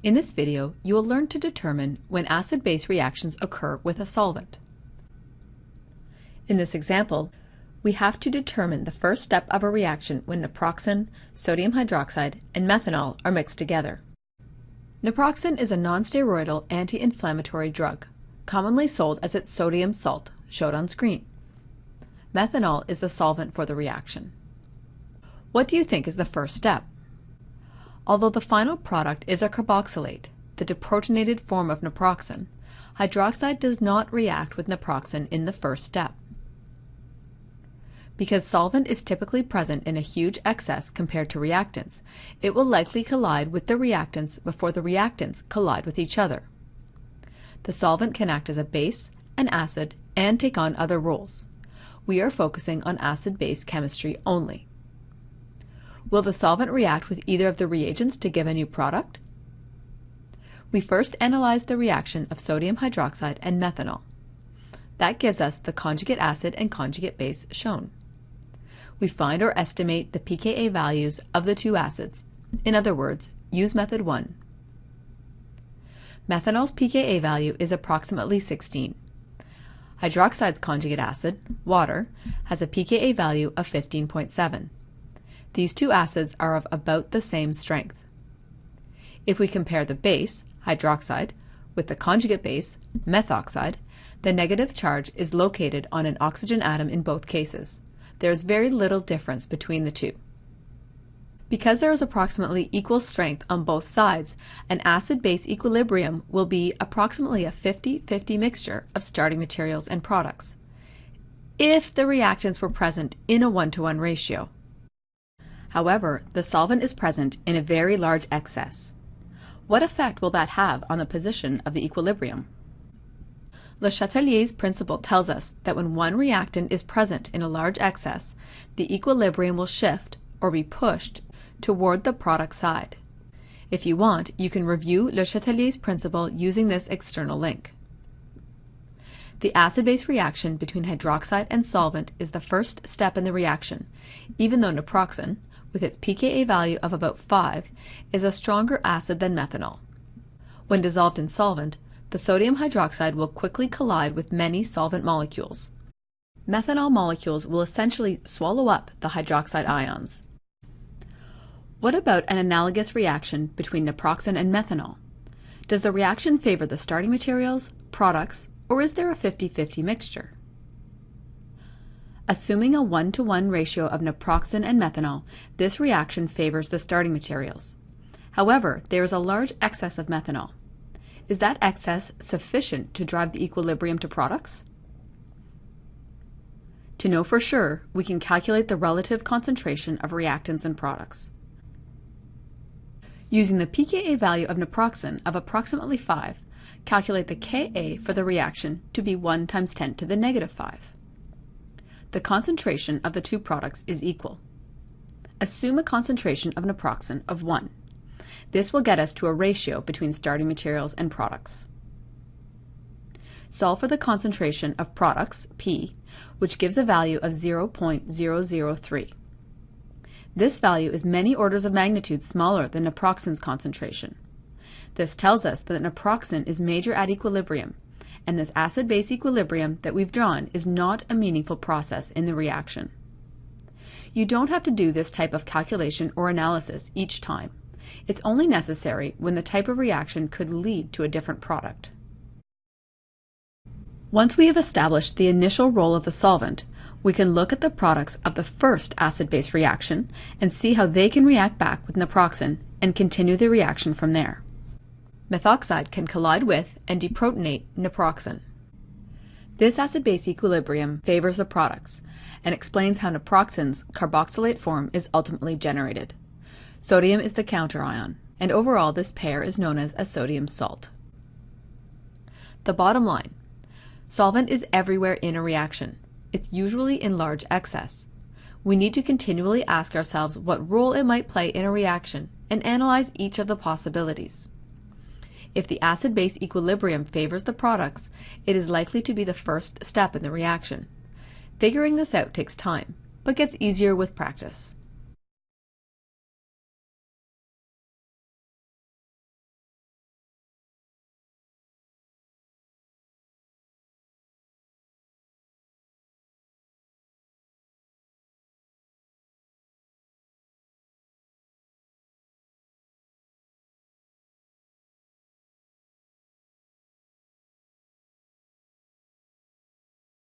In this video, you will learn to determine when acid-base reactions occur with a solvent. In this example, we have to determine the first step of a reaction when naproxen, sodium hydroxide, and methanol are mixed together. Naproxen is a nonsteroidal anti-inflammatory drug, commonly sold as its sodium salt, showed on screen. Methanol is the solvent for the reaction. What do you think is the first step? Although the final product is a carboxylate, the deprotonated form of naproxen, hydroxide does not react with naproxen in the first step. Because solvent is typically present in a huge excess compared to reactants, it will likely collide with the reactants before the reactants collide with each other. The solvent can act as a base, an acid, and take on other roles. We are focusing on acid-base chemistry only. Will the solvent react with either of the reagents to give a new product? We first analyze the reaction of sodium hydroxide and methanol. That gives us the conjugate acid and conjugate base shown. We find or estimate the pKa values of the two acids. In other words, use method 1. Methanol's pKa value is approximately 16. Hydroxide's conjugate acid, water, has a pKa value of 15.7. These two acids are of about the same strength. If we compare the base, hydroxide, with the conjugate base, methoxide, the negative charge is located on an oxygen atom in both cases. There is very little difference between the two. Because there is approximately equal strength on both sides, an acid-base equilibrium will be approximately a 50-50 mixture of starting materials and products, if the reactants were present in a one-to-one -one ratio. However, the solvent is present in a very large excess. What effect will that have on the position of the equilibrium? Le Chatelier's principle tells us that when one reactant is present in a large excess, the equilibrium will shift, or be pushed, toward the product side. If you want, you can review Le Chatelier's principle using this external link. The acid-base reaction between hydroxide and solvent is the first step in the reaction, even though naproxen, with its pKa value of about 5, is a stronger acid than methanol. When dissolved in solvent, the sodium hydroxide will quickly collide with many solvent molecules. Methanol molecules will essentially swallow up the hydroxide ions. What about an analogous reaction between naproxen and methanol? Does the reaction favor the starting materials, products, or is there a 50-50 mixture? Assuming a 1 to 1 ratio of naproxen and methanol, this reaction favors the starting materials. However, there is a large excess of methanol. Is that excess sufficient to drive the equilibrium to products? To know for sure, we can calculate the relative concentration of reactants and products. Using the pKa value of naproxen of approximately 5, calculate the Ka for the reaction to be 1 times 10 to the negative 5 the concentration of the two products is equal. Assume a concentration of naproxen of 1. This will get us to a ratio between starting materials and products. Solve for the concentration of products, P, which gives a value of 0.003. This value is many orders of magnitude smaller than naproxen's concentration. This tells us that naproxen is major at equilibrium and this acid-base equilibrium that we've drawn is not a meaningful process in the reaction. You don't have to do this type of calculation or analysis each time. It's only necessary when the type of reaction could lead to a different product. Once we have established the initial role of the solvent, we can look at the products of the first acid-base reaction and see how they can react back with naproxen and continue the reaction from there methoxide can collide with and deprotonate naproxen. This acid-base equilibrium favors the products and explains how naproxen's carboxylate form is ultimately generated. Sodium is the counterion, and overall this pair is known as a sodium salt. The bottom line, solvent is everywhere in a reaction. It's usually in large excess. We need to continually ask ourselves what role it might play in a reaction and analyze each of the possibilities. If the acid-base equilibrium favors the products, it is likely to be the first step in the reaction. Figuring this out takes time, but gets easier with practice.